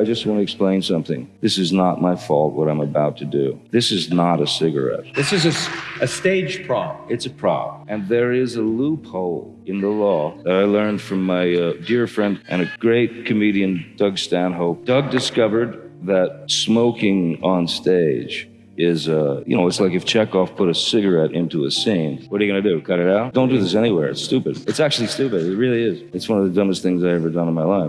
I just want to explain something. This is not my fault what I'm about to do. This is not a cigarette. This is a stage prop. It's a prop. And there is a loophole in the law that I learned from my uh, dear friend and a great comedian, Doug Stanhope. Doug discovered that smoking on stage is, uh, you know, it's like if Chekhov put a cigarette into a scene. What are you going to do? Cut it out? Don't do this anywhere. It's stupid. It's actually stupid. It really is. It's one of the dumbest things I've ever done in my life.